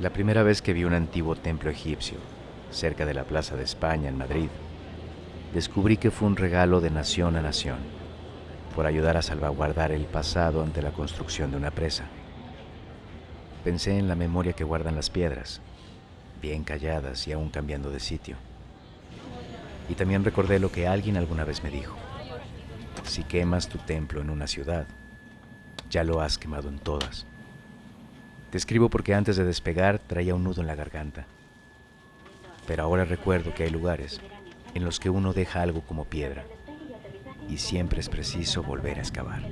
La primera vez que vi un antiguo templo egipcio, cerca de la Plaza de España en Madrid, descubrí que fue un regalo de nación a nación, por ayudar a salvaguardar el pasado ante la construcción de una presa. Pensé en la memoria que guardan las piedras, bien calladas y aún cambiando de sitio. Y también recordé lo que alguien alguna vez me dijo. Si quemas tu templo en una ciudad, ya lo has quemado en todas. Te escribo porque antes de despegar traía un nudo en la garganta. Pero ahora recuerdo que hay lugares en los que uno deja algo como piedra y siempre es preciso volver a excavar.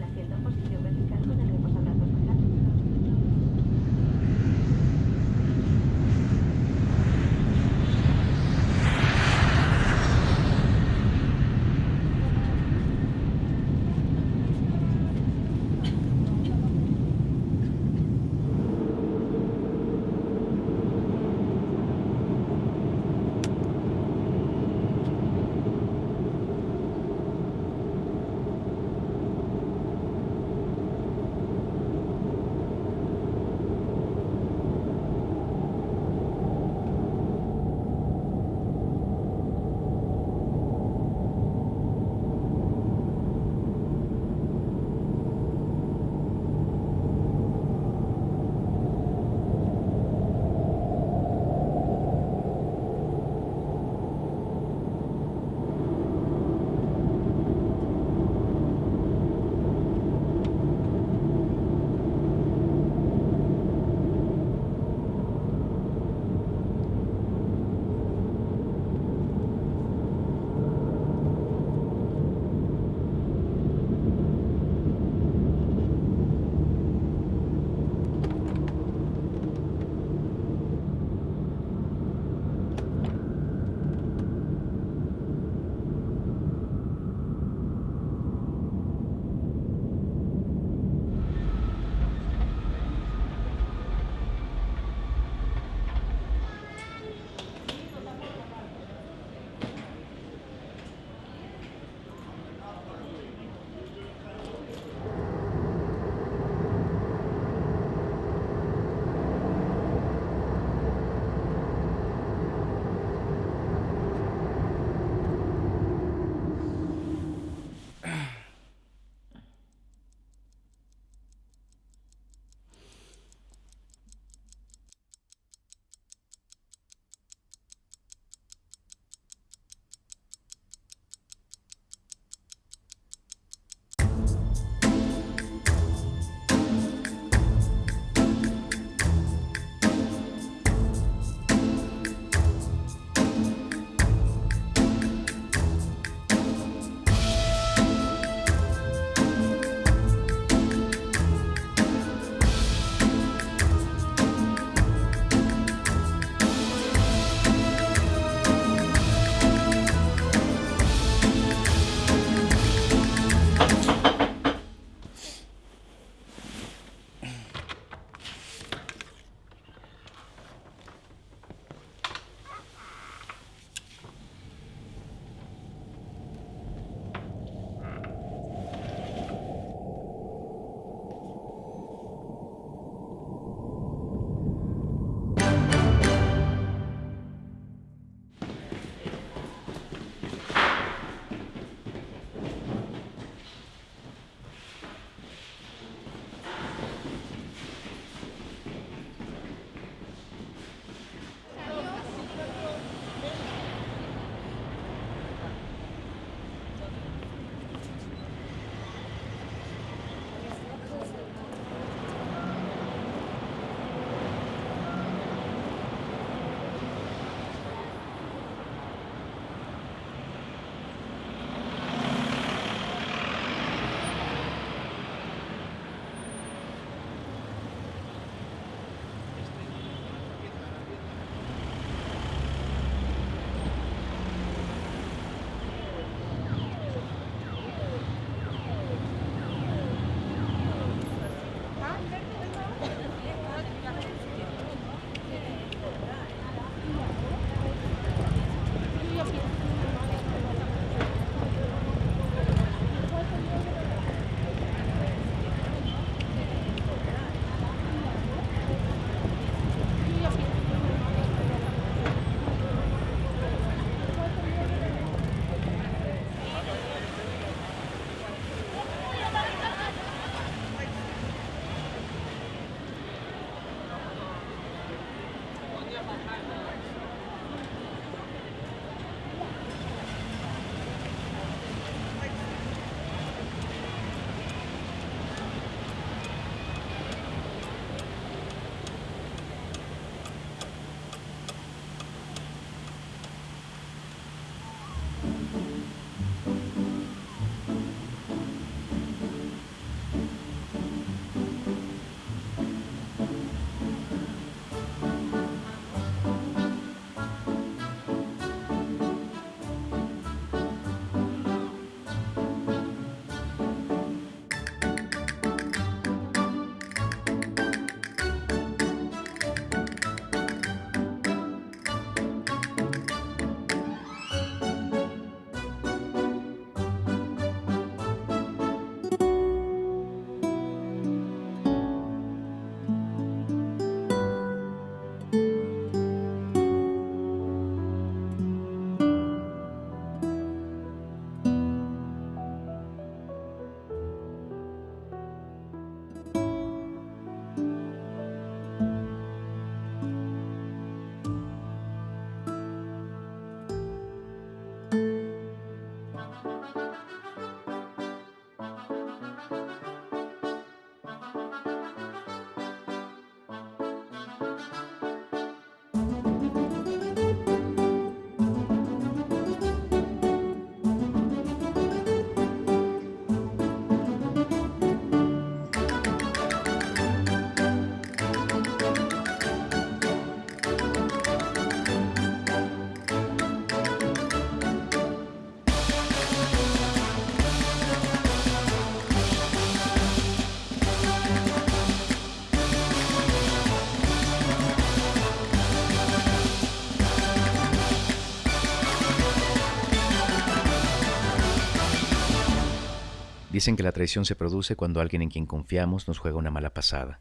Dicen que la traición se produce cuando alguien en quien confiamos nos juega una mala pasada,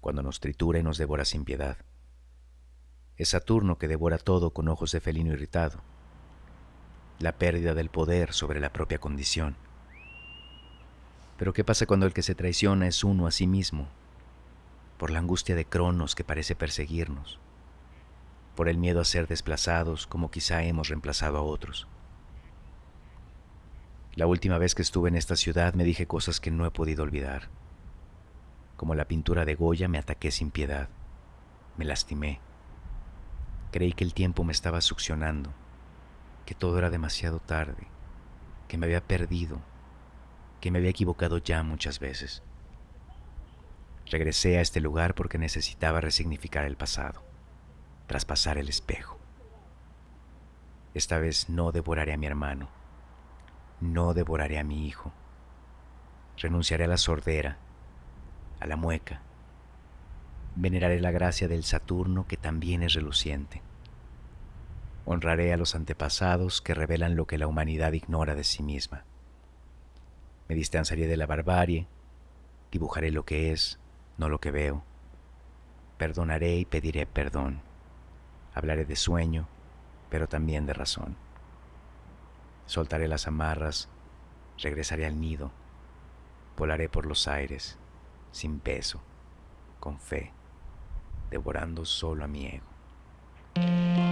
cuando nos tritura y nos devora sin piedad. Es Saturno que devora todo con ojos de felino irritado. La pérdida del poder sobre la propia condición. Pero ¿qué pasa cuando el que se traiciona es uno a sí mismo? Por la angustia de Cronos que parece perseguirnos, por el miedo a ser desplazados como quizá hemos reemplazado a otros. La última vez que estuve en esta ciudad me dije cosas que no he podido olvidar. Como la pintura de Goya me ataqué sin piedad, me lastimé. Creí que el tiempo me estaba succionando, que todo era demasiado tarde, que me había perdido, que me había equivocado ya muchas veces. Regresé a este lugar porque necesitaba resignificar el pasado, traspasar el espejo. Esta vez no devoraré a mi hermano, no devoraré a mi hijo. Renunciaré a la sordera, a la mueca. Veneraré la gracia del Saturno que también es reluciente. Honraré a los antepasados que revelan lo que la humanidad ignora de sí misma. Me distanciaré de la barbarie, dibujaré lo que es, no lo que veo. Perdonaré y pediré perdón. Hablaré de sueño, pero también de razón. Soltaré las amarras, regresaré al nido, volaré por los aires, sin peso, con fe, devorando solo a mi ego.